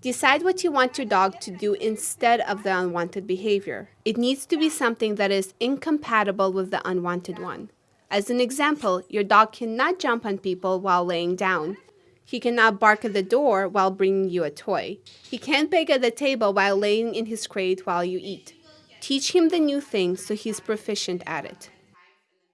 Decide what you want your dog to do instead of the unwanted behavior. It needs to be something that is incompatible with the unwanted one. As an example, your dog cannot jump on people while laying down. He cannot bark at the door while bringing you a toy. He can't beg at the table while laying in his crate while you eat. Teach him the new thing so he's proficient at it.